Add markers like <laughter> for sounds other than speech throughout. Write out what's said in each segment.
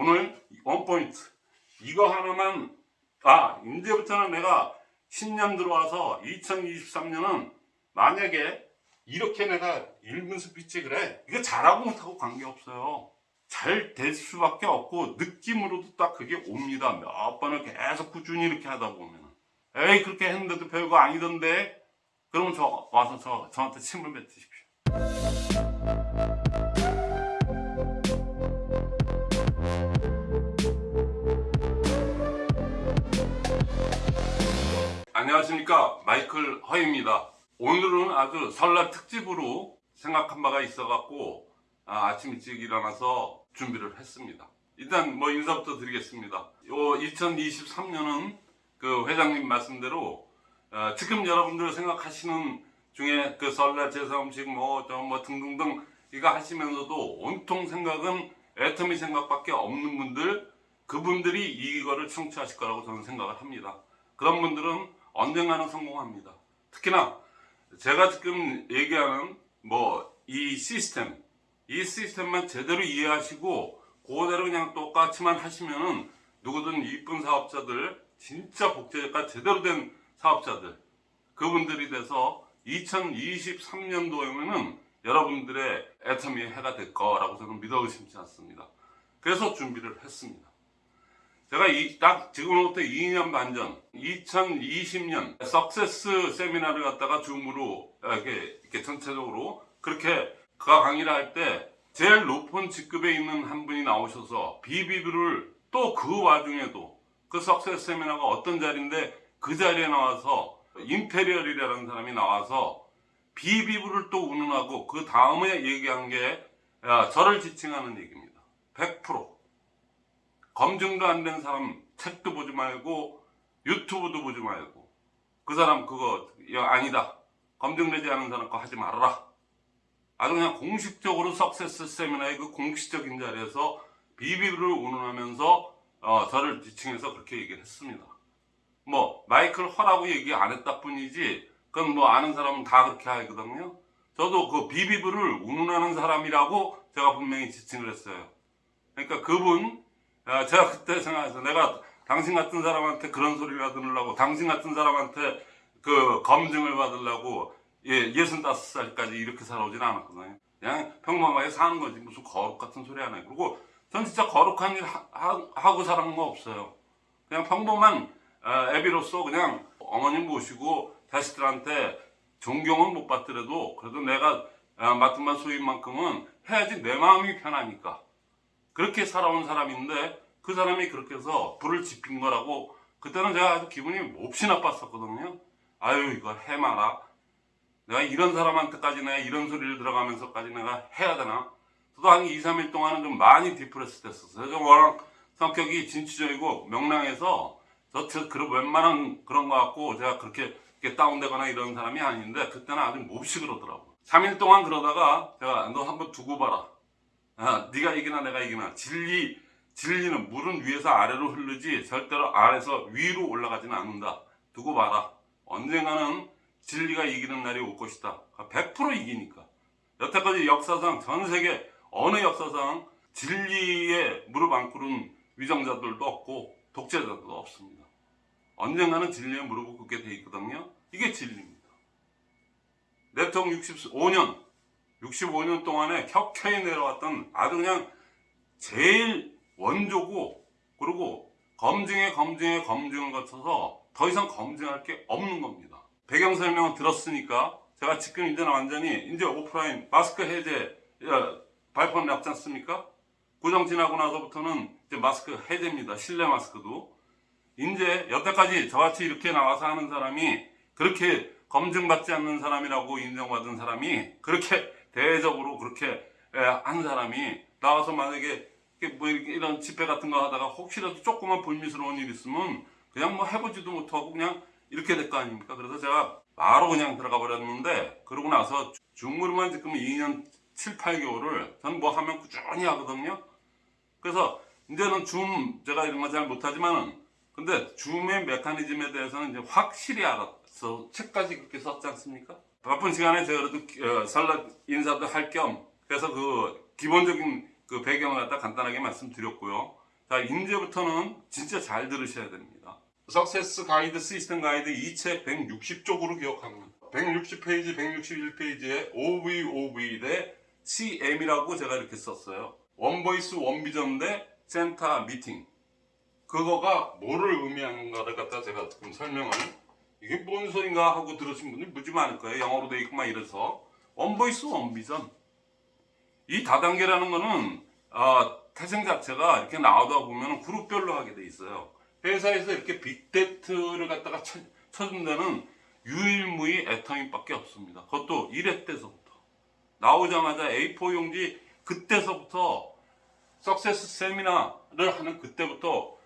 오늘 원포인트. 이거 하나만 아 이제부터는 내가 신년 들어와서 2023년은 만약에 이렇게 내가 읽은 스피치 그래 이거 잘하고 못하고 관계없어요. 잘 될 수밖에 없고 느낌으로도 딱 그게 옵니다. 몇 번을 계속 꾸준히 이렇게 하다 보면 에이 그렇게 했는데도 별거 아니던데. 그러면 저 와서 저, 저한테 침을 뱉으십시오 안녕하십니까. 마이클 허입니다. 오늘은 아주 설날 특집으로 생각한 바가 있어 갖고 아, 침 일찍 일어나서 준비를 했습니다. 일단 뭐 인사부터 드리겠습니다. 요 2023년은 그 회장님 말씀대로 어, 지금 여러분들 생각하시는 중에 그 설날 제사 음식 뭐저뭐 뭐 등등등 이거 하시면서도 온통 생각은 애터미 생각밖에 없는 분들 그분들이 이거를 청취하실 거라고 저는 생각을 합니다. 그런 분들은 언젠가는 성공합니다. 특히나 제가 지금 얘기하는 뭐 이 시스템, 이 시스템만 제대로 이해하시고 그대로 그냥 똑같이만 하시면은 누구든 이쁜 사업자들, 진짜 복제가 제대로 된 사업자들, 그분들이 돼서 2023년도에는 여러분들의 애터미의 해가 될 거라고 저는 믿어 의심치 않습니다. 그래서 준비를 했습니다. 제가 이, 딱 지금부터 2년 반 전, 2020년 석세스 세미나를 갖다가 줌으로 이렇게, 이렇게 전체적으로 그렇게 그가 강의를 할 때 제일 높은 직급에 있는 한 분이 나오셔서 비비비를 또 그 와중에도 그 석세스 세미나가 어떤 자리인데 그 자리에 나와서 임페리얼이라는 사람이 나와서 비비브를 또 운운하고 그 다음에 얘기한 게 야, 저를 지칭하는 얘기입니다. 100% 검증도 안 된 사람 책도 보지 말고 유튜브도 보지 말고 그 사람 그거 아니다. 검증되지 않은 사람 거 하지 말아라. 아주 그냥 공식적으로 석세스 세미나의 그 공식적인 자리에서 비비를 운운하면서 어, 저를 지칭해서 그렇게 얘기를 했습니다. 뭐 마이클 허라고 얘기 안 했다 뿐이지 그건 뭐 아는 사람은 다 그렇게 하거든요. 저도 그 비비브를 운운하는 사람이라고 제가 분명히 지칭을 했어요. 그러니까 그분 야, 제가 그때 생각해서 내가 당신 같은 사람한테 그런 소리를 들으려고 당신 같은 사람한테 그 검증을 받으려고 예, 65살까지 이렇게 살아오진 않았거든요. 그냥 평범하게 사는 거지 무슨 거룩 같은 소리 안 해. 그리고 전 진짜 거룩한 일 하, 고 살은 거 없어요. 그냥 평범한 어, 애비로서 그냥 어머님 모시고 자식들한테 존경은 못 받더라도 그래도 내가 어, 맡은 바 소임만큼은 해야지 내 마음이 편하니까. 그렇게 살아온 사람인데 그 사람이 그렇게 해서 불을 지핀 거라고 그때는 제가 아주 기분이 몹시 나빴었거든요. 아유 이거 해마라. 내가 이런 사람한테까지 내가 이런 소리를 들어가면서까지 내가 해야 되나? 저도 한 2, 3일 동안은 좀 많이 depress 됐었어요. 저 워낙 성격이 진취적이고 명랑해서 저 그런 웬만한 그런 거 갖고 제가 그렇게 다운되거나 이런 사람이 아닌데 그때는 아주 몹시 그러더라고. 3일 동안 그러다가 제가 너 한번 두고 봐라. 아, 네가 이기나 내가 이기나 진리 진리는 물은 위에서 아래로 흐르지 절대로 아래에서 위로 올라가지는 않는다. 두고 봐라. 언젠가는 진리가 이기는 날이 올 것이다. 100% 이기니까. 여태까지 역사상 전 세계 어느 역사상 진리에 무릎 안 꿇은 위정자들도 없고 독재자들도 없습니다. 언젠가는 진리에 무릎을 꿇게 돼 있거든요. 이게 진리입니다. 대통령 65년 65년 동안에 켜켜이 내려왔던 아주 그냥 제일 원조고 그리고 검증에 검증에 검증을 거쳐서 더 이상 검증할 게 없는 겁니다. 배경 설명을 들었으니까 제가 지금 이제는 완전히 이제 오프라인 마스크 해제 발표를 났지 않습니까? 구정 지나고 나서부터는 이제 마스크 해제입니다. 실내 마스크도. 이제 여태까지 저같이 이렇게 나와서 하는 사람이 그렇게 검증받지 않는 사람이라고 인정받은 사람이 그렇게 대외적으로 그렇게 한 사람이 나와서 만약에 뭐 이런 집회 같은 거 하다가 혹시라도 조그만 불미스러운 일 있으면 그냥 뭐 해보지도 못하고 그냥 이렇게 될 거 아닙니까? 그래서 제가 바로 그냥 들어가 버렸는데 그러고 나서 중무로만 지금 2년 7, 8개월을 저는 뭐 하면 꾸준히 하거든요. 그래서 이제는 줌 제가 이런 거 잘 못하지만은 근데 줌의 메커니즘에 대해서는 이제 확실히 알았 어. 책까지 그렇게 썼지 않습니까? 바쁜 시간에 제가 그래도 어, 설날 인사도 할 겸 그래서 그 기본적인 그 배경을 갖다 간단하게 말씀드렸고요. 자, 이제부터는 진짜 잘 들으셔야 됩니다. 석세스 가이드 시스템 가이드 이책 160쪽으로 기억합니다. 160페이지, 161페이지에 OVOV 대 CM이라고 제가 이렇게 썼어요. One Voice One Vision 대 센터 미팅. 그거가 뭐를 의미하는가를 갖다 제가 지금 설명을 이게 뭔 소린가 하고 들으신 분이 무지 많을 거예요. 영어로 돼 있고 막 이래서 One Voice One Vision. 이 다단계라는 거는 아, 태생 자체가 이렇게 나오다 보면 그룹별로 하게 돼 있어요. 회사에서 이렇게 big tent를 갖다가 쳐, 쳐준 데는 유일무이 애터미밖에 없습니다. 그것도 1회 때서부터 나오자마자 A4 용지 그때서부터 success 세미나를 하는 그때부터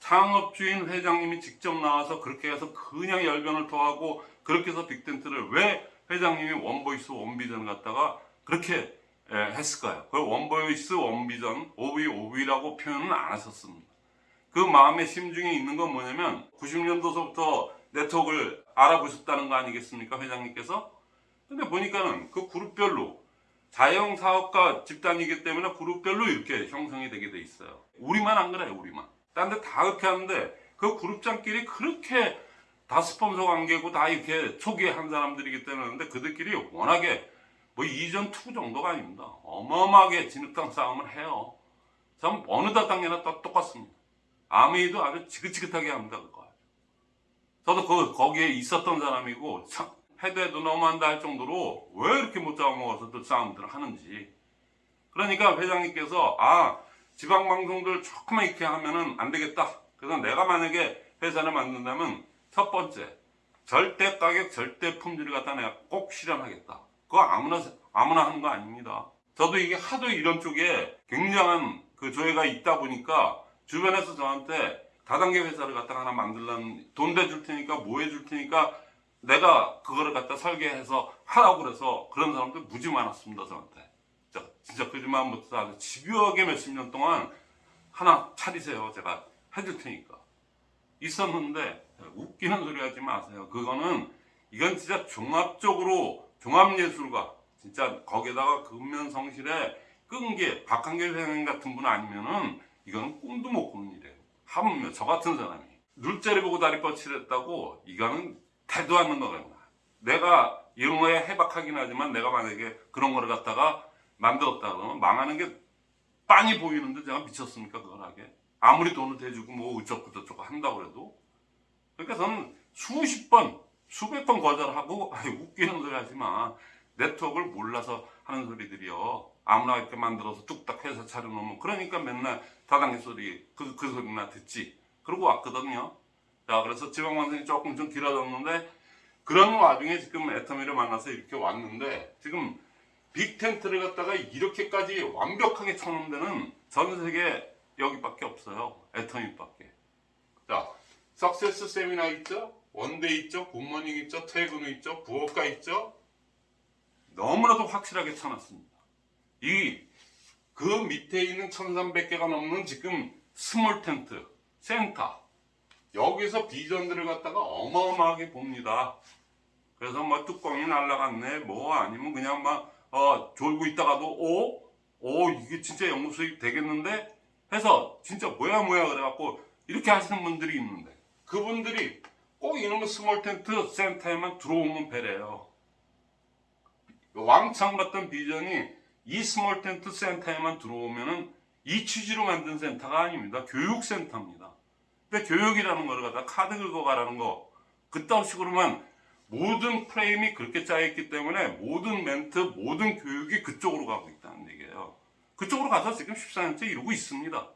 창업주인 회장님이 직접 나와서 그렇게 해서 그냥 열변을 토하고 그렇게 해서 big tent를 왜 회장님이 One Voice One Vision 갖다가 그렇게 예, 했을까요? 그 One Voice One Vision OV OV라고 표현은 안 하셨습니다. 그 마음의 심중에 있는 건 뭐냐면 90년도서부터 네트워크를 알아보셨다는 거 아니겠습니까 회장님께서? 근데 보니까는 그 그룹별로 자영 사업가 집단이기 때문에 그룹별로 이렇게 형성이 되게 돼 있어요. 우리만 안 그래요, 우리만. 딴 데 다 그렇게 하는데 그 그룹장끼리 그렇게 다 스폰서 관계고 다 이렇게 초기에 한 사람들이기 때문에 그들끼리 워낙에 뭐 이전투구 정도가 아닙니다. 어마어마하게 진흙탕 싸움을 해요. 참 어느 다단계나 다 똑같습니다. 아메이도 아주 지긋지긋하게 합니다. 그거. 저도 그, 거기에 있었던 사람이고 참 해도 해도 너무한다 할 정도로 왜 이렇게 못 잡아먹어서들 싸움들을 하는지 그러니까 회장님께서 아 지방 방송들 조금만 이렇게 하면은 안 되겠다. 그래서 내가 만약에 회사를 만든다면 첫 번째 절대 가격 절대 품질을 갖다 내가 꼭 실현하겠다. 그거 아무나 아무나 하는 거 아닙니다. 저도 이게 하도 이런 쪽에 굉장한 그 조회가 있다 보니까 주변에서 저한테 다단계 회사를 갖다가 하나 만들려는 돈 대줄 테니까 뭐 해줄 테니까 내가 그거를 갖다 설계해서 하라고 그래서 그런 사람들 무지 많았습니다 저한테 진짜, 거짓말 아주 집요하게 몇십 년 동안 하나 차리세요. 제가 해줄 테니까. 있었는데 웃기는 소리 하지 마세요. 그거는 이건 진짜 종합적으로 종합예술가 진짜 거기에다가 근면성실에 끈게 박한계 회장님 같은 분 아니면은 이거는 꿈도 못 꾸는 일이에요. 하물며 저 같은 사람이 눈자리 보고 다리 뻗치랬다고 이거는 대도 않는 거거든요. 내가 거에 해박하긴 하지만 내가 만약에 그런 거를 갖다가 만들었다 그러면 망하는 게 빤히 보이는데 제가 미쳤습니까 그걸 하게? 아무리 돈을 대주고 뭐 어쩌고 저쩌고 한다고 해도. 그러니까 저는 수십 번 수백 번 거절하고 <laughs> 아이, 웃기는 소리 하지 마. 네트워크를 몰라서 하는 소리들이요. 아무나 이렇게 만들어서 뚝딱 회사 차려놓으면 그러니까 맨날 다단계 소리 그, 그 소리나 듣지. 그러고 왔거든요. 자 그래서 지방방송이 조금 좀 길어졌는데 그런 와중에 지금 애터미를 만나서 이렇게 왔는데 지금 빅텐트를 갖다가 이렇게까지 완벽하게 쳐놓은 데는 전 세계 여기밖에 없어요. 애터미밖에. 자 success 세미나 있죠? One Day 있죠? Good Morning 있죠? 퇴근 후 있죠? 부업가 있죠? 너무나도 확실하게 쳐놨습니다. 이 그 밑에 있는 1300개가 넘는 지금 small tent, 센터 여기서 비전들을 갖다가 어마어마하게 봅니다. 그래서 뭐 뚜껑이 날라갔네 뭐 아니면 그냥 막 어, 졸고 있다가도 오? 오 이게 진짜 영업 수익 되겠는데? 해서 진짜 뭐야 뭐야 그래갖고 이렇게 하시는 분들이 있는데 그분들이 꼭 이놈의 small tent 센터에만 들어오면 배래요. 왕창 같던 비전이 이 small tent 센터에만 들어오면은 이 취지로 만든 센터가 아닙니다. 교육센터입니다. 근데 교육이라는 거를 갖다 카드 긁어가라는 거 그딴 식으로만 모든 프레임이 그렇게 짜여있기 때문에 모든 멘트, 모든 교육이 그쪽으로 가고 있다는 얘기예요. 그쪽으로 가서 지금 14년째 이러고 있습니다.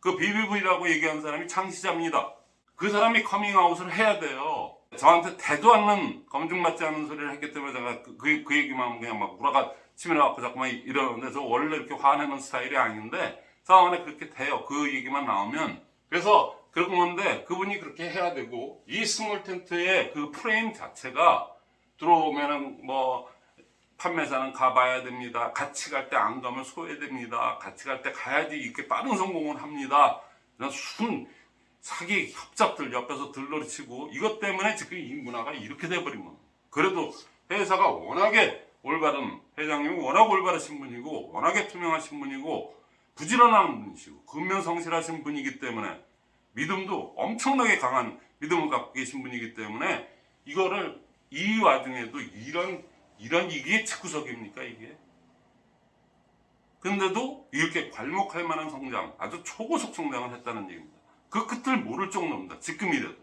그 BBV라고 얘기하는 사람이 창시자입니다. 그 사람이 커밍아웃을 해야 돼요. 저한테 대도 않는 검증받지 않는 소리를 했기 때문에 제가 그, 그, 그 얘기만 그냥 막 울화가 치밀어갖고 자꾸만 이러는데 저 원래 이렇게 화내는 스타일이 아닌데 상황 안에 그렇게 돼요. 그 얘기만 나오면. 그래서 그런 건데 그분이 그렇게 해야 되고 이 small tent의 그 프레임 자체가 들어오면은 뭐 판매사는 가봐야 됩니다. 같이 갈 때 안 가면 소외됩니다. 같이 갈 때 가야지 이렇게 빠른 성공을 합니다. 순 사기 협잡들 옆에서 들러리치고 이것 때문에 지금 이 문화가 이렇게 겁니다. 그래도 회사가 워낙에 올바른 회장님이 워낙 올바르신 분이고 워낙에 투명하신 분이고 부지런한 분이시고 근면성실하신 분이기 때문에 믿음도 엄청나게 강한 믿음을 갖고 계신 분이기 때문에 이거를 이 와중에도 이런 이런 이게 직구석입니까 이게? 근데도 이렇게 괄목할 만한 성장, 아주 초고속 성장을 했다는 얘기입니다. 그 끝을 모를 정도입니다. 지금이라도.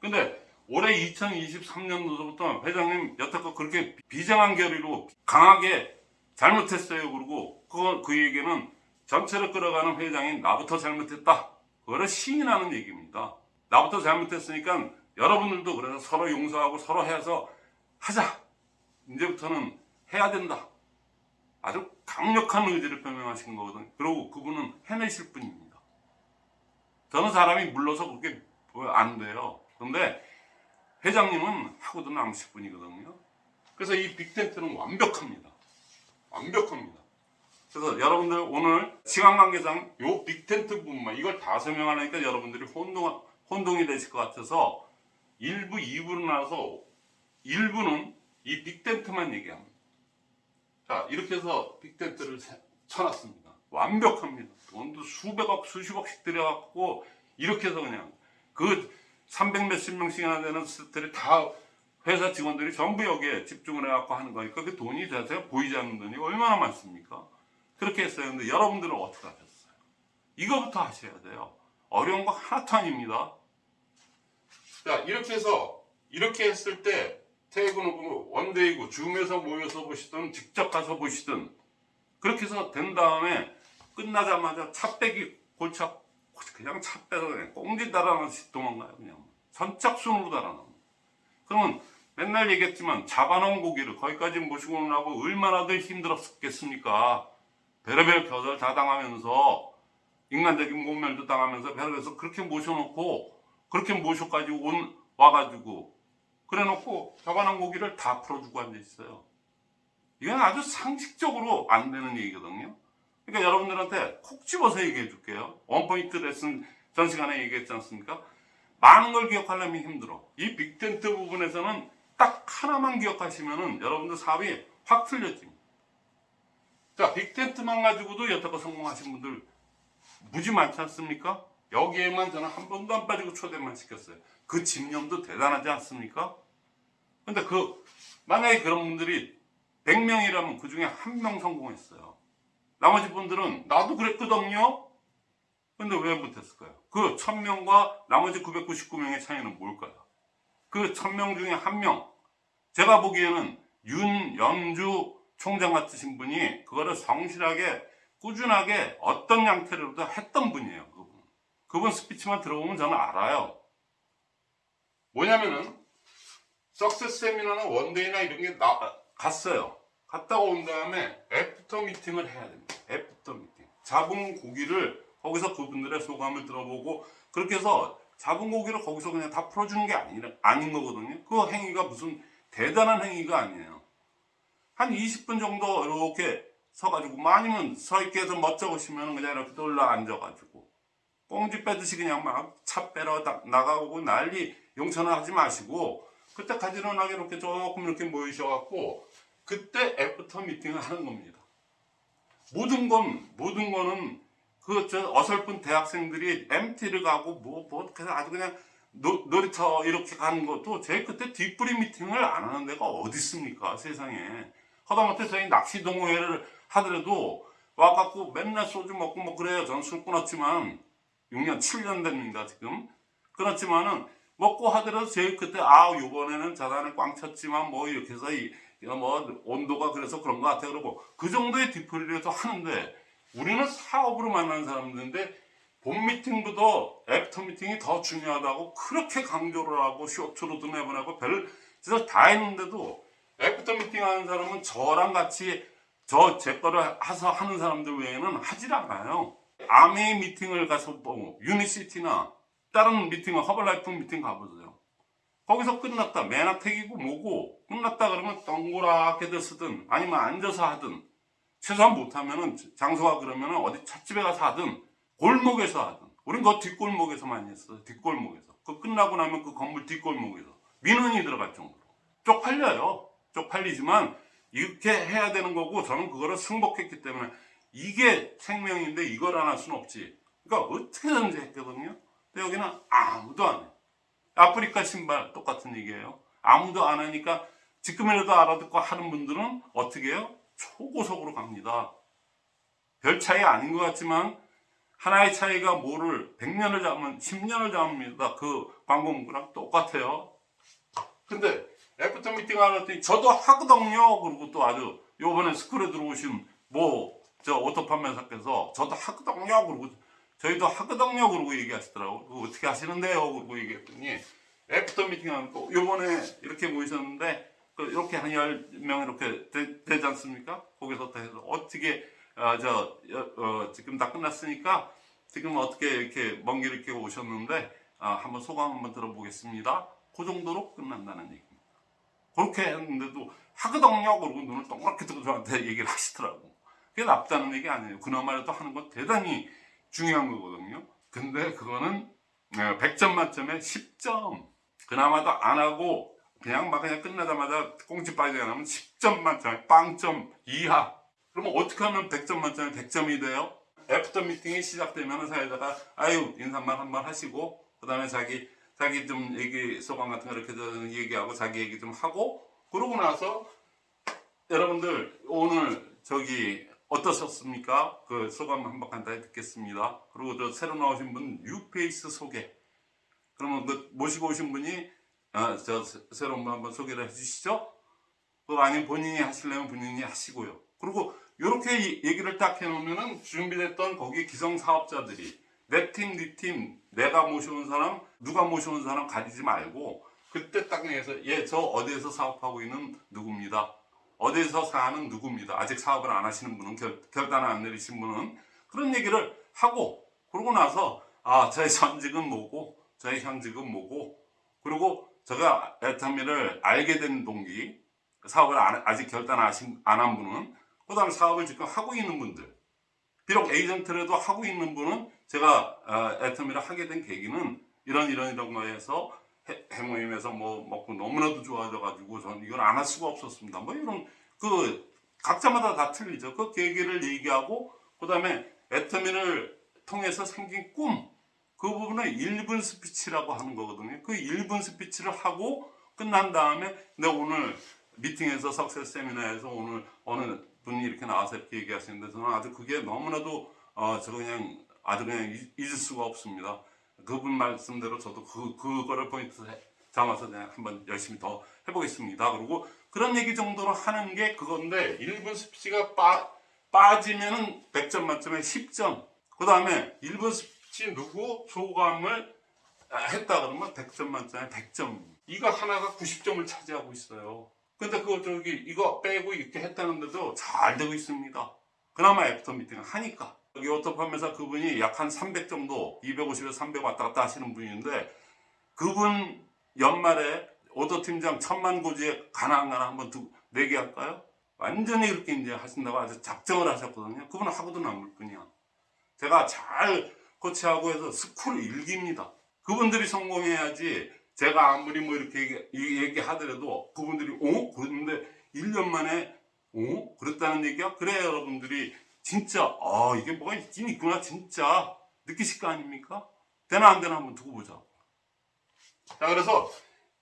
근데 올해 2023년도부터 회장님 여태껏 그렇게 비장한 결의로 강하게 잘못했어요. 그러고 그, 그 얘기는 전체를 끌어가는 회장인 나부터 잘못했다. 그거를 시인하는 얘기입니다. 나부터 잘못했으니까 여러분들도 그래서 서로 용서하고 서로 해서 하자. 이제부터는 해야 된다. 아주 강력한 의지를 표명하신 거거든요. 그리고 그분은 해내실 분입니다. 저는 사람이 물러서 그렇게 안 돼요. 그런데 회장님은 하고도 남으실 분이거든요. 그래서 이 빅텐트는 완벽합니다. 완벽합니다. 그래서 여러분들 오늘 시간 관계상 요 빅텐트 부분만 이걸 다 설명하니까 여러분들이 혼동, 혼동이 되실 것 같아서 1부, 2부로 나눠서 1부는 이 빅텐트만 얘기합니다. 자, 이렇게 해서 빅텐트를 세- 쳐놨습니다. 완벽합니다. 돈도 수백억, 수십억씩 들여갖고, 이렇게 해서 그냥, 그 300 몇십 명씩 이나 되는 스태들이 다 회사 직원들이 전부 여기에 집중을 해갖고 하는 거니까 그 돈이 자세가 보이지 않는 돈이 얼마나 많습니까? 그렇게 했어요. 근데 여러분들은 어떻게 하셨어요? 이거부터 하셔야 돼요. 어려운 거 하나도 아닙니다. 자, 이렇게 해서, 이렇게 했을 때, 태그는 뭐 원데이고 줌에서 모여서 보시든 직접 가서 보시든 그렇게 해서 된 다음에 끝나자마자 차 빼기 골차 그냥 차 빼서 그냥 꽁지 달아나듯이 도망가요 그냥 선착순으로 달아나 그러면 맨날 얘기했지만 잡아놓은 고기를 거기까지 모시고 오느라고 얼마나 더 힘들었겠습니까 별의별 겨들 다 당하면서 인간적인 모멸도 당하면서 별에서 그렇게 모셔놓고 그렇게 모셔가지고 온 와가지고 그래 놓고 잡아놓은 고기를 다 풀어주고 앉아있어요. 이건 아주 상식적으로 안 되는 얘기거든요. 그러니까 여러분들한테 콕 집어서 얘기해 줄게요. 원포인트 레슨 전 시간에 얘기했지 않습니까? 많은 걸 기억하려면 힘들어. 이 빅텐트 부분에서는 딱 하나만 기억하시면은 여러분들 사업이 확 틀려집니다. 자, 빅텐트만 가지고도 여태껏 성공하신 분들 무지 많지 않습니까? 여기에만 저는 한 번도 안 빠지고 초대만 시켰어요. 그 집념도 대단하지 않습니까? 근데 그, 만약에 그런 분들이 100명이라면 그 중에 한 명 성공했어요. 나머지 분들은 나도 그랬거든요? 근데 왜 못했을까요? 그 1000명과 나머지 999명의 차이는 뭘까요? 그 1000명 중에 한 명. 제가 보기에는 윤 영주 총장 같으신 분이 그거를 성실하게 꾸준하게 어떤 양태로도 했던 분이에요. 그분. 그분 스피치만 들어보면 저는 알아요. 뭐냐면은 success 세미나나 One Day나 이런 게 나, 갔어요. 갔다가 온 다음에 after meeting을 해야 됩니다. after meeting. 잡은 고기를 거기서 그분들의 소감을 들어보고 그렇게 해서 잡은 고기를 거기서 그냥 다 풀어주는 게 아니, 아닌 거거든요. 그 행위가 무슨 대단한 행위가 아니에요. 한 20분 정도 이렇게 서가지고 뭐 아니면 서 있게 해서 멋쩍으시면 그냥 이렇게 올라 앉아가지고 꽁지 빼듯이 그냥 막 차 빼러 다- 나가고 난리 용천을 하지 마시고 그때 가지런하게 이렇게 조금 이렇게 모이셔갖고 그때 after meeting을 하는 겁니다. 모든 건 모든 거는 그 저 어설픈 대학생들이 MT를 가고 뭐뭐 그래서 아주 그냥 노, 놀이터 이렇게 가는 것도 제 그때 뒷부리 미팅을 안 하는 데가 어디 있습니까 세상에 하다못해 저희 낚시 동호회를 하더라도 와갖고 맨날 소주 먹고 뭐 그래요. 저는 술 끊었지만 6년 7년 됩니다 지금. 끊었지만은 먹고 하더라도 제일 그때 아 요번에는 자산을 꽝 쳤지만 뭐 이렇게 해서 이, 뭐 온도가 그래서 그런 것 같아 그러고 그 정도의 뒤풀이라도 하는데 우리는 사업으로 만나는 사람들인데 본 미팅보다 after meeting이 더 중요하다고 그렇게 강조를 하고 쇼츠로도 내보내고 별 짓을 다 했는데도 after meeting 하는 사람은 저랑 같이 저 제 거를 해서 하는 사람들 외에는 하질 않아요. 암웨이 미팅을 가서 보고 유니시티나 다른 미팅을 허벌라이프 미팅 가보세요. 거기서 끝났다. 맨하택이고 뭐고 끝났다 그러면 동그랗게 쓰든 아니면 앉아서 하든 최소한 못하면은 장소가 그러면은 어디 찻집에 가서 하든 골목에서 하든. 우린 그 뒷골목에서 많이 했어요. 뒷골목에서. 그 끝나고 나면 그 건물 뒷골목에서. 민원이 들어갈 정도로. 쪽팔려요 쪽팔리지만 이렇게 해야 되는 거고 저는 그거를 승복했기 때문에 이게 생명인데 이걸 안 할 수는 없지. 그러니까 어떻게든지 했거든요. 근데 여기는 아무도 안 해. 아프리카 신발 똑같은 얘기예요. 아무도 안 하니까 지금이라도 알아듣고 하는 분들은 어떻게 해요? 초고속으로 갑니다. 별 차이 아닌 것 같지만 하나의 차이가 뭐를 100년을 잡으면 10년을 잡습니다. 그 광고 문구랑 똑같아요. 근데 after meeting 하랬더니 저도 하거든요. 그리고 또 아주 요번에 스쿨에 들어오신 뭐 저 auto 판매사께서 저도 하거든요. 그리고 저희도 하거든요. 그러고 얘기하시더라고. 어떻게 하시는데요? 그러고 얘기했더니 after meeting 거 요번에 이렇게 모이셨는데 그 이렇게 한 10명 이렇게 되, 지 않습니까? 거기서 다 해서 어떻게 아, 저, 어, 지금 다 끝났으니까 지금 어떻게 이렇게 먼길 이렇게 오셨는데 아, 한번 소감 한번 들어보겠습니다. 그 정도로 끝난다는 얘기입니다. 그렇게 했는데도 하거든요. 그러고 눈을 동그랗게 뜨고 저한테 얘기를 하시더라고. 그게 나쁘다는 얘기 아니에요. 그나마라도 하는 건 대단히 중요한 거거든요. 근데 그거는 100점 만점에 10점. 그나마도 안 하고 그냥 막 그냥 끝나자마자 꽁지 빠지게 하면 10점 만점에 빵점 이하. 그러면 어떻게 하면 100점 만점에 100점이 돼요? after meeting이 시작되면 사회자가 아유 인사말 한번 하시고 그 다음에 자기 자기 좀 얘기 소감 같은 거 이렇게 좀 얘기하고 자기 얘기 좀 하고 그러고 나서 여러분들 오늘 저기 어떠셨습니까? 그 소감 한번 간단히 듣겠습니다. 그리고 저 새로 나오신 분 뉴페이스 소개. 그러면 그 모시고 오신 분이 아, 저 새- 새로운 분 한번 소개를 해주시죠. 그 아니면 본인이 하시려면 본인이 하시고요. 그리고 이렇게 얘기를 딱 해놓으면은 준비됐던 거기 기성 사업자들이 내 팀, 네 팀, 내가 모셔온 사람, 누가 모셔온 사람 가리지 말고 그때 딱 내서 예, 저 어디에서 사업하고 있는 누구입니다. 어디에서 사는 누구입니다. 아직 사업을 안 하시는 분은 결, 결단을 안 내리신 분은 그런 얘기를 하고 그러고 나서 아 저의 전직은 뭐고 저의 현직은 뭐고 그리고 제가 애터미를 알게 된 동기 사업을 안- 아직 결단 안 한 분은 그 다음에 사업을 지금 하고 있는 분들 비록 에이전트라도 하고 있는 분은 제가 어, 애터미를 하게 된 계기는 이런 이런 이런 거에서 해, 해모임에서 뭐 먹고 너무나도 좋아져가지고 저는 이걸 안 할 수가 없었습니다. 뭐 이런 그 각자마다 다 틀리죠. 그 계기를 얘기하고 그 다음에 애터미를 통해서 생긴 꿈 그 부분을 1분 스피치라고 하는 거거든요. 그 1분 스피치를 하고 끝난 다음에 내가 오늘 미팅에서 success 세미나에서 오늘 어느 분이 이렇게 나와서 이렇게 얘기하시는데 저는 아주 그게 너무나도 어, 저 그냥 아주 그냥 잊- 잊을 수가 없습니다. 그분 말씀대로 저도 그, 그거를 포인트 잡아서 그냥 한번 열심히 더 해보겠습니다. 그리고 그런 얘기 정도로 하는 게 그건데 1분 스피치가 빠, 빠지면은 100점 만점에 10점. 그 다음에 1분 스피치 누구 소감을 아, 했다 그러면 100점 만점에 100점. 이거 하나가 90점을 차지하고 있어요. 근데 그거 저기 이거 빼고 이렇게 했다는데도 잘 되고 있습니다. 그나마 after meeting을 하니까. 여기 auto 판매사 그분이 약 한 300 정도, 250에서 300 왔다 갔다 하시는 분인데 그분 연말에 auto 팀장 천만 고지에 가나 안 가나 한번 두, 내기 할까요? 완전히 그렇게 이제 하신다고 아주 작정을 하셨거든요. 그분은 하고도 남을 분이야. 제가 잘 코치하고 해서 school 1기입니다. 그분들이 성공해야지 제가 아무리 뭐 이렇게 얘기, 이- 얘기하더라도 그분들이 어? 그랬는데 1년 만에 어? 그랬다는 얘기야? 그래 여러분들이 진짜 아 이게 뭐가 있긴 있구나 진짜 느끼실 거 아닙니까? 되나 안 되나 한번 두고 보자. 자 그래서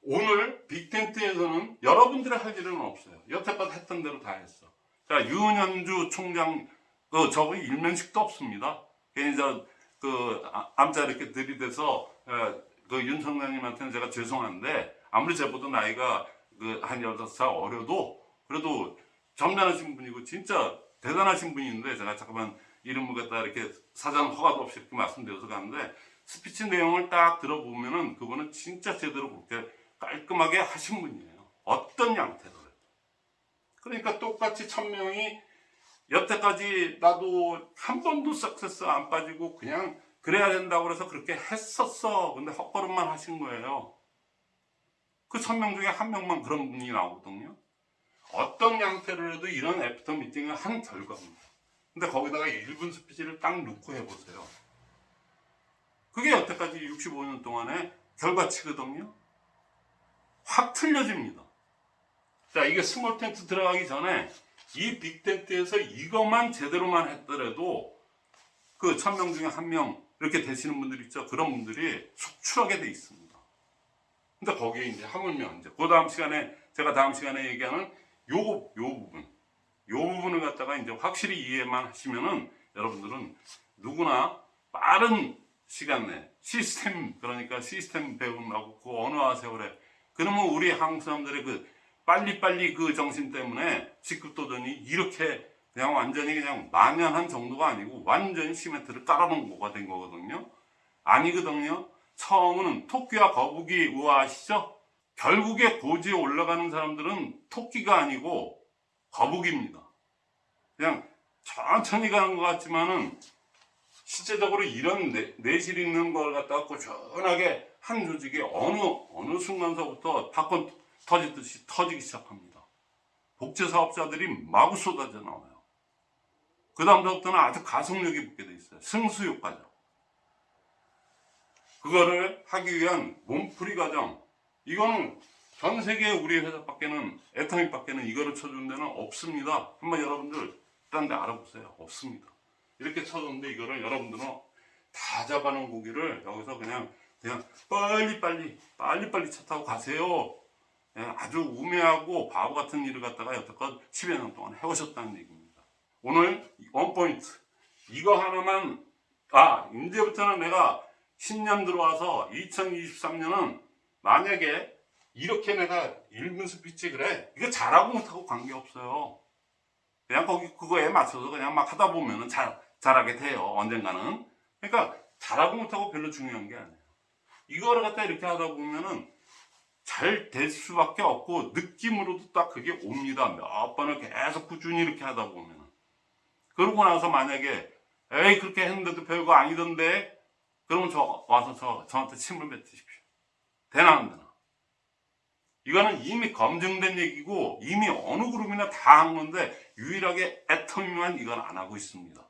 오늘 빅텐트에서는 여러분들이 할 일은 없어요. 여태껏 했던 대로 다 했어. 자 유은현주 총장 그 저기 일면식도 없습니다. 괜히 저그 암자 이렇게 들이대서 에, 그 윤청장님한테는 제가 죄송한데 아무리 제보다 나이가 그한 16살 어려도 그래도 점잖으신 분이고 진짜 대단하신 분인데 제가 잠깐만 이름을 갖다 이렇게 사전 허가도 없이 이렇게 말씀드려서 가는데 스피치 내용을 딱 들어보면은 그분은 진짜 제대로 그렇게 깔끔하게 하신 분이에요. 어떤 양태로. 그러니까 똑같이 천 명이 여태까지 나도 한 번도 석세스 안 빠지고 그냥 그래야 된다고 그래서 그렇게 했었어. 근데 헛걸음만 하신 거예요. 그 천명 중에 한 명만 그런 분이 나오거든요. 어떤 양태로 해도 이런 after meeting을 한 결과입니다. 근데 거기다가 1분 스피치를 딱 놓고 해보세요. 그게 여태까지 65년 동안의 결과치거든요. 확 틀려집니다. 자, 이게 small 텐트 들어가기 전에 이 big 텐트에서 이것만 제대로만 했더라도 그 천 명 중에 한 명 이렇게 되시는 분들 있죠. 그런 분들이 속출하게 돼 있습니다. 근데 거기에 이제 하물며 이제 그 다음 시간에 제가 다음 시간에 얘기하는 요, 요 부분 요 부분을 갖다가 이제 확실히 이해만 하시면은 여러분들은 누구나 빠른 시간 내 시스템 그러니까 시스템 배우라고 그 언어와 세월에 그러면 우리 한국 사람들의 그 빨리빨리 그 정신 때문에 직급도전이 이렇게 그냥 완전히 그냥 만연한 정도가 아니고 완전히 시멘트를 깔아놓은 거가 된 거거든요. 아니거든요. 처음은 토끼와 거북이 우아하시죠? 결국에 고지에 올라가는 사람들은 토끼가 아니고 거북입니다. 그냥 천천히 가는 것 같지만은 실제적으로 이런 내, 내실 있는 걸 갖다가 꾸준하게 한 조직이 어느 어느 순간서부터 팝콘 터지듯이 터지기 시작합니다. 복제 사업자들이 마구 쏟아져 나와요. 그 다음부터는 아주 가속력이 붙게 돼 있어요. 승수효과죠. 그거를 하기 위한 몸풀이 과정. 이거는 전 세계 우리 회사 밖에는 애터미밖에는 이거를 쳐준 데는 없습니다. 한번 여러분들 딴 데 알아보세요. 없습니다. 이렇게 쳐줬는데 이거를 여러분들은 다 잡아놓은 고기를 여기서 그냥 그냥 빨리 빨리 빨리 빨리 차 타고 가세요. 그냥 아주 우매하고 바보 같은 일을 갖다가 여태껏 10여 년 동안 해오셨다는 얘기입니다. 오늘 원포인트 이거 하나만 아 이제부터는 내가 10년 들어와서 2023년은 만약에 이렇게 내가 1분 스피치 그래? 이거 잘하고 못하고 관계없어요. 그냥 거기 그거에 맞춰서 그냥 막 하다 보면은 잘, 잘하게 돼요 언젠가는. 그러니까 잘하고 못하고 별로 중요한 게 아니에요. 이거를 갖다 이렇게 하다 보면은 잘 될 수밖에 없고 느낌으로도 딱 그게 옵니다. 몇 번을 계속 꾸준히 이렇게 하다 보면은. 그러고 나서 만약에 에이 그렇게 했는데도 별거 아니던데? 그러면 저 와서 저, 저한테 침을 뱉으십시오. 되나 안 되나? 이거는 이미 검증된 얘기고 이미 어느 그룹이나 다 한 건데 유일하게 애터미만 이건 안 하고 있습니다.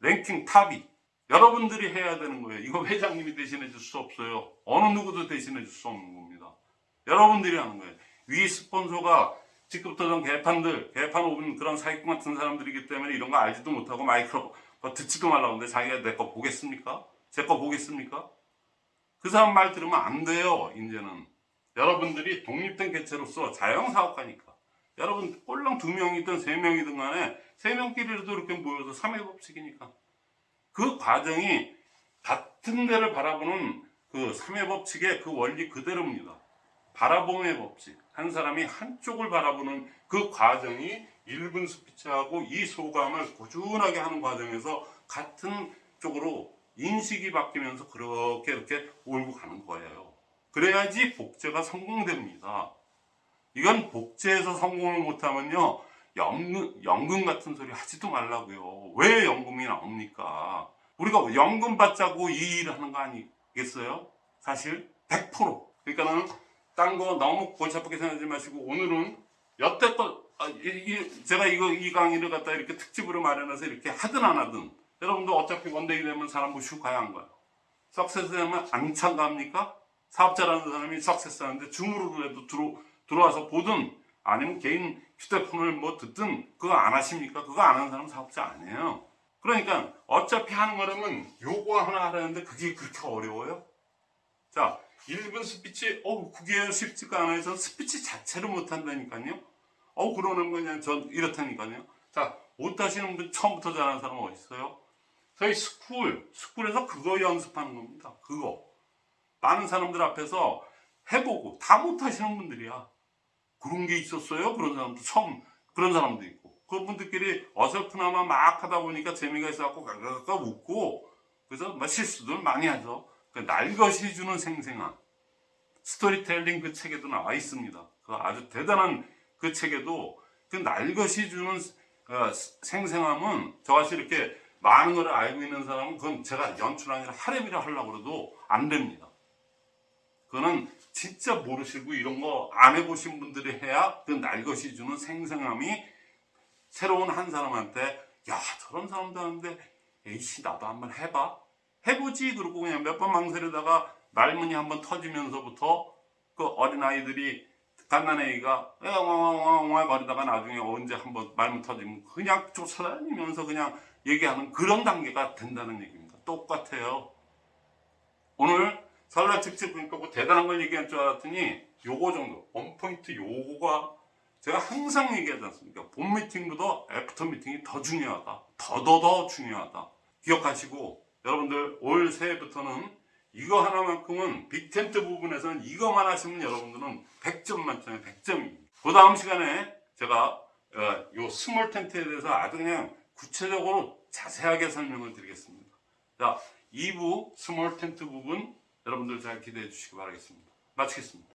랭킹 탑이 여러분들이 해야 되는 거예요. 이거 회장님이 대신해 줄 수 없어요. 어느 누구도 대신해 줄 수 없는 겁니다. 여러분들이 하는 거예요. 위 스폰서가 직급도전 개판들, 개판 오분 그런 사기꾼 같은 사람들이기 때문에 이런 거 알지도 못하고 마이크로 뭐 듣지도 말라고 하는데 자기가 내 거 보겠습니까? 제 거 보겠습니까? 그 사람 말 들으면 안 돼요, 이제는. 여러분들이 독립된 개체로서 자영사업가니까. 여러분, 꼴랑 두 명이든 세 명이든 간에 세 명끼리라도 이렇게 모여서 3회 법칙이니까. 그 과정이 같은 데를 바라보는 그 3회 법칙의 그 원리 그대로입니다. 바라봄의 법칙. 한 사람이 한쪽을 바라보는 그 과정이 1분 스피치하고 이 소감을 꾸준하게 하는 과정에서 같은 쪽으로 인식이 바뀌면서 그렇게 이렇게 올고 가는 거예요. 그래야지 복제가 성공됩니다. 이건 복제에서 성공을 못하면요. 연금, 연금 같은 소리 하지도 말라고요. 왜 연금이 나옵니까? 우리가 연금 받자고 이 일을 하는 거 아니겠어요? 사실 100% 그러니까는 딴 거 너무 골치 아프게 생각하지 마시고 오늘은 여태껏 아, 이, 이, 제가 이거 이 강의를 갖다 이렇게 특집으로 마련해서 이렇게 하든 안 하든 여러분도 어차피 one day 되면 사람 모시고 가야 한 거예요. success 되면 안 참가합니까? 사업자라는 사람이 success 하는데 줌으로라도 들어, 들어와서 보든 아니면 개인 휴대폰을 뭐 듣든 그거 안 하십니까? 그거 안 하는 사람 사업자 아니에요. 그러니까 어차피 하는 거라면 요거 하나 하라는데 그게 그렇게 어려워요? 자, 1분 스피치, 어, 그게 쉽지가 않아요. 전 스피치 자체를 못 한다니까요. 어, 그러는 거 그냥 전 이렇다니까요. 자, 못 하시는 분 처음부터 잘하는 사람 어디 있어요? 저희 school, school에서 그거 연습하는 겁니다. 그거. 많은 사람들 앞에서 해보고 다 못하시는 분들이야. 그런 게 있었어요? 그런 사람도 처음, 그런 사람도 있고. 그분들끼리 어설프나마 막 하다 보니까 재미가 있어갖고 가가가 웃고, 그래서 막 실수들 많이 하죠. 그 날것이 주는 생생함. 스토리텔링 그 책에도 나와 있습니다. 그 아주 대단한 그 책에도 그 날것이 주는 어, 생생함은 저같이 이렇게 많은 걸 알고 있는 사람은 그건 제가 연출하느라 하렘이라 하려고 해도 안 됩니다. 그거는 진짜 모르시고 이런 거 안 해보신 분들이 해야 그 날것이 주는 생생함이 새로운 한 사람한테 야 저런 사람도 하는데 에이씨 나도 한번 해봐 해보지 그러고 그냥 몇 번 망설이다가 말문이 한번 터지면서부터 그 어린아이들이 갓난애기가 엉엉엉엉 거리다가 나중에 언제 한번 말문 터지면 그냥 쫓아다니면서 그냥 얘기하는 그런 단계가 된다는 얘기입니다. 똑같아요. 오늘 설날 특집 그러니까 뭐 대단한 걸 얘기할 줄 알았더니 요거 정도 원포인트 요거가 제가 항상 얘기하지 않습니까? 본 미팅보다 after meeting이 더 중요하다. 더더더 중요하다. 기억하시고 여러분들 올 새해부터는 이거 하나만큼은 big 텐트 부분에서는 이거만 하시면 여러분들은 100점 만점에 100점입니다. 그 다음 시간에 제가 어, 요 small 텐트에 대해서 아주 그냥 구체적으로 자세하게 설명을 드리겠습니다. 자, 2부 small 텐트 부분 여러분들 잘 기대해 주시기 바라겠습니다. 마치겠습니다.